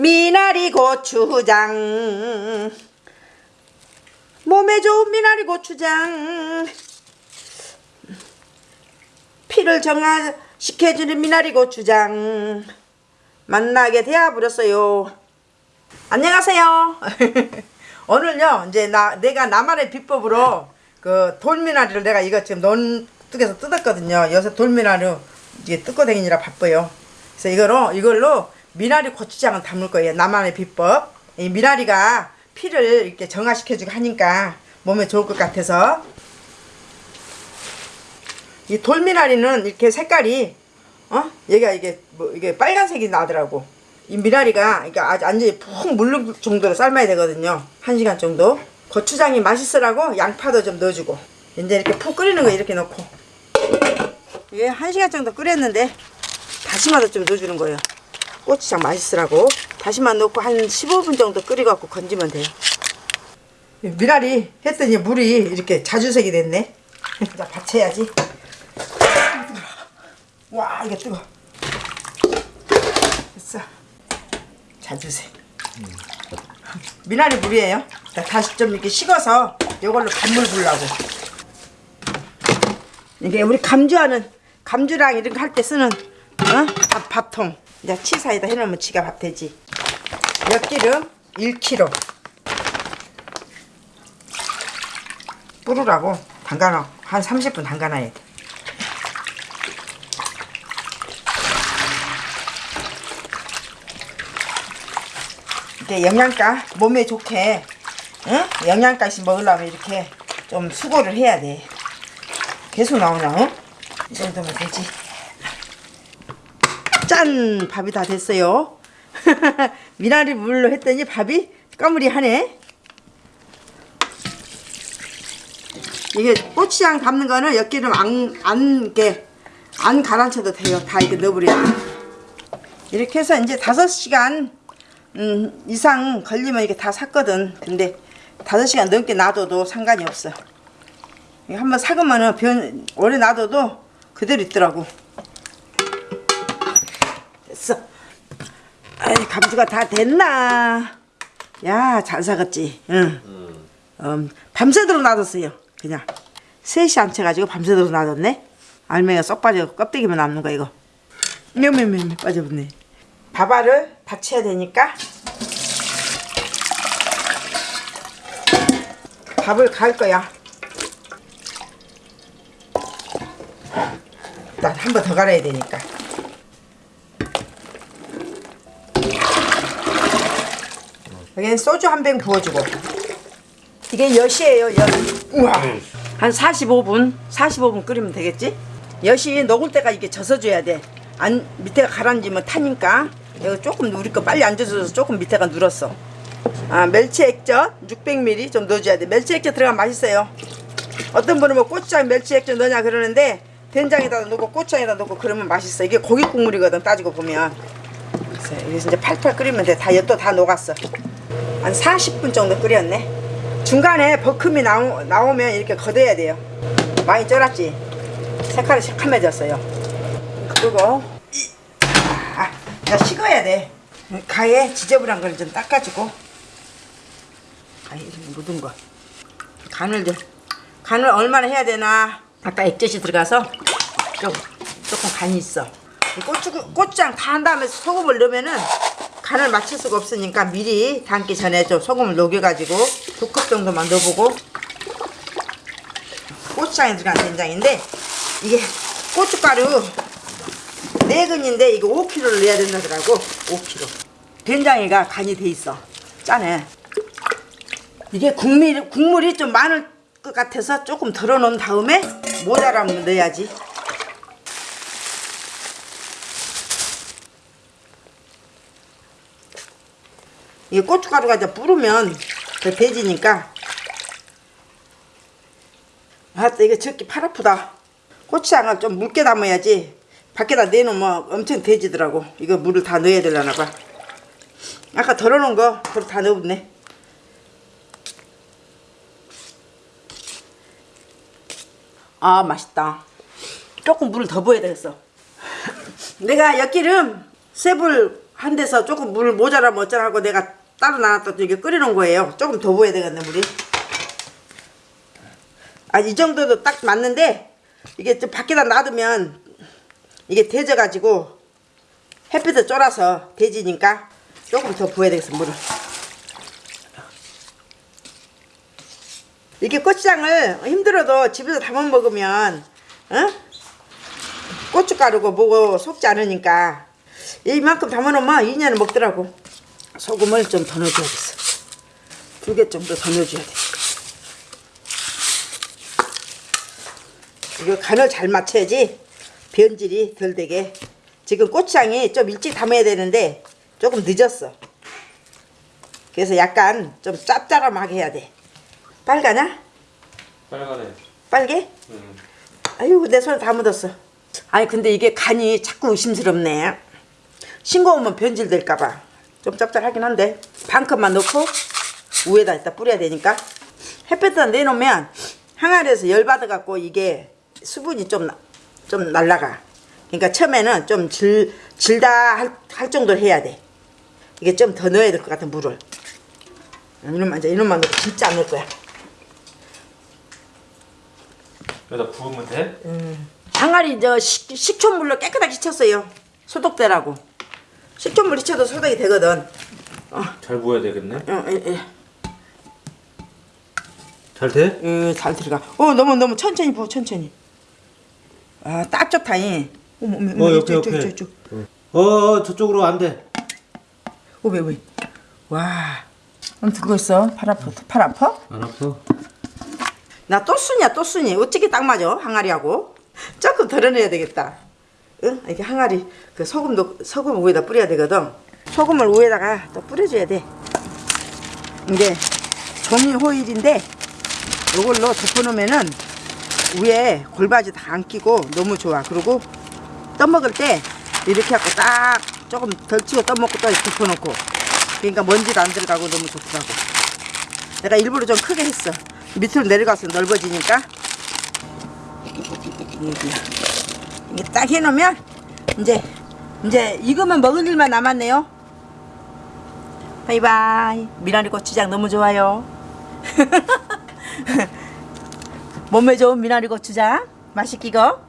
미나리 고추장. 몸에 좋은 미나리 고추장. 피를 정화시켜주는 미나리 고추장. 만나게 되어버렸어요. 안녕하세요. 오늘요 이제 나 내가 나만의 비법으로 그 돌미나리를 내가 이거 지금 논뚝에서 뜯었거든요. 요새 돌미나리 이게 뜯고 다니느라 바빠요. 그래서 이거로 이걸로 미나리 고추장을 담을 거예요. 나만의 비법. 이 미나리가 피를 이렇게 정화시켜주고 하니까 몸에 좋을 것 같아서. 이 돌미나리는 이렇게 색깔이 어? 얘가 이게 뭐 이게 빨간색이 나더라고. 이 미나리가 이게 아주 완전히 푹 물른 정도로 삶아야 되거든요. 한 시간 정도. 고추장이 맛있으라고 양파도 좀 넣어주고. 이제 이렇게 푹 끓이는 거 이렇게 넣고. 이게 한 시간 정도 끓였는데 다시마도 좀 넣어주는 거예요 고추장 맛있으라고. 다시마 넣고 한 15분 정도 끓여갖고 건지면 돼요. 미나리 했더니 물이 이렇게 자주색이 됐네. 자 받쳐야지. 와 이게 뜨거. 됐어. 자주색. 미나리 물이에요? 자, 다시 좀 이렇게 식어서 이걸로 간물 불라고. 이게 우리 감주하는 감주랑 이런 거 할 때 쓰는 어? 밥, 밥통 이제 치 사이다 해놓으면 지가 밥 되지. 엿기름? 1kg 뿌르라고. 담가놔. 한 30분 담가놔야 돼. 이렇게 영양가 몸에 좋게 응? 영양가씩 먹으려면 이렇게 좀 수고를 해야 돼. 계속 나오나 응? 이 정도면 되지 짠! 밥이 다 됐어요. 미나리 물로 했더니 밥이 까무리하네. 이게 고추장 담는 거는 엿기름 안, 안, 이렇게 안 가라앉혀도 돼요. 다 이렇게 넣어버려야 돼 이렇게 해서 이제 5시간 음, 이상 걸리면 이게 다 샀거든. 근데 5시간 넘게 놔둬도 상관이 없어. 한번 삭으면은 변, 오래 놔둬도 그대로 있더라고 됐어. 아이 감주가 다 됐나? 야 잘 사갔지. 응. 음, 밤새도록 놔뒀어요. 그냥. 3시 안 채가지고 밤새도록 놔뒀네. 알맹이가 쏙 빠져 껍데기만 남는 거 이거. 묘묘묘묘 빠져버네. 밥알을 받쳐야 되니까 밥을 갈 거야. 일단 한번 더 갈아야 되니까 여기는 소주 한 병 부어주고. 이게 엿이에요 엿. 우와. 한 45분 45분 끓이면 되겠지? 엿이 녹을 때까지 이렇게 젖어줘야 돼 안 밑에가 가라앉으면 타니까. 이거 조금 우리 거 빨리 안 젖어서 조금 밑에가 눌었어. 아 멸치 액젓 600ml 좀 넣어줘야 돼. 멸치 액젓 들어가면 맛있어요. 어떤 분은 뭐 고추장 멸치 액젓 넣냐 그러는데 된장에다 넣고 고추장에다 넣고 그러면 맛있어. 이게 고기 국물이거든 따지고 보면 그래서 여기서 이제 팔팔 끓이면 돼 다 엿도 다 녹았어. 한 40분 정도 끓였네. 중간에 버큼이 나오, 나오면 이렇게 걷어야 돼요. 많이 쩔었지? 색깔이 새카매졌어요. 그리고 이, 아, 야 식어야 돼. 가에 지저분한 걸 좀 닦아주고. 가에 좀 묻은 거. 간을 좀 간을 얼마나 해야 되나? 아까 액젓이 들어가서 좀 조금 간이 있어. 이 고추, 고추장 다 한 다음에 소금을 넣으면은 간을 맞출 수가 없으니까 미리 담기 전에 좀 소금을 녹여가지고 두 컵 정도만 넣어보고. 고추장에 들어간 된장인데 이게 고춧가루 4근인데 이거 5kg를 넣어야 된다더라고. 5kg 된장이가 간이 돼 있어. 짜네 이게 국물, 국물이 좀 많을 것 같아서 조금 덜어 놓은 다음에 모자라면 넣어야지 이 고춧가루가 이제 뿌르면 더 돼지니까. 아따 이거 적기 팔 아프다. 고추장을 좀 묽게 담아야지 밖에다 내놓으면 엄청 돼지더라고. 이거 물을 다 넣어야 되려나 봐. 아까 덜어놓은 거 그걸 다 넣었네. 아 맛있다. 조금 물을 더 부어야 되겠어. 내가 엿기름 세불 한 데서 조금 물 모자라면 어쩌라고 내가 따로 놔놨다 이게 끓여놓은 거예요. 조금 더 부어야 되겠네 물이. 아 이 정도도 딱 맞는데 이게 좀 밖에다 놔두면 이게 데져가지고 햇빛에 쫄아서 데지니까 조금 더 부어야 되겠어 물을. 이렇게 고추장을 힘들어도 집에서 담아 먹으면 어? 고춧가루고 뭐고 속지 않으니까 이만큼 담아놓으면 2년을 먹더라고 소금을 좀 더 넣어줘야겠어 두 개 정도 더 넣어줘야 돼 이거 간을 잘 맞춰야지 변질이 덜 되게 지금 고추장이 좀 일찍 담아야 되는데 조금 늦었어 그래서 약간 좀 짭짤하게 해야 돼 빨가냐? 빨간에. 빨개? 응. 아유 내 손에 다 묻었어 아니 근데 이게 간이 자꾸 의심스럽네 싱거우면 변질될까봐 좀 짭짤하긴 한데 반 컵만 넣고 위에다 일단 뿌려야 되니까 햇볕에다 내놓으면 항아리에서 열 받아갖고 이게 수분이 좀, 나- 좀 날라가 그러니까 처음에는 좀 질, 질다 할, 할 정도로 해야 돼 이게 좀 더 넣어야 될 것 같아 물을 이놈만 이제 이놈만 넣고 진짜 안 넣을 거야 여기다 부으면 돼? 항아리 저 식, 식초물로 깨끗하게 씻었어요. 소독되라고. 식초물 씻어도 소독이 되거든. 잘 부어야 되겠네. 어, 예, 예. 잘 돼? 예, 잘 들어가. 어, 너무 너무 천천히 부어, 천천히. 아, 딱 좋다. 이. 어머, 어머, 어머, 어, 옆에, 이쪽, 옆에. 이쪽, 이쪽. 어, 저쪽으로 안 돼. 어, 왜, 왜? 와. 아무튼 그거 있어. 팔 아파. 팔 아파? 안 아파? 나또 순이야, 또 순이. 어떻게 딱 맞아? 항아리하고. 조금 덜어내야 되겠다. 응? 이게 항아리 그 소금도 소금 위에다 뿌려야 되거든. 소금을 위에다가 또 뿌려줘야 돼. 이게 종이 호일인데 이걸로 덮어놓으면은 위에 골바지 다 안 끼고 너무 좋아. 그리고 떠먹을 때 이렇게 하고 딱 조금 덜 치고 떠먹고 또 덮어놓고 그러니까 먼지도 안 들어가고 너무 좋더라고. 내가 일부러 좀 크게 했어. 밑으로 내려가서 넓어지니까. 여기야. 이게 딱 해놓으면 이제 이제 이거만 먹을 일만 남았네요. 바이바이. 미나리 고추장 너무 좋아요. 몸에 좋은 미나리 고추장 맛있기고.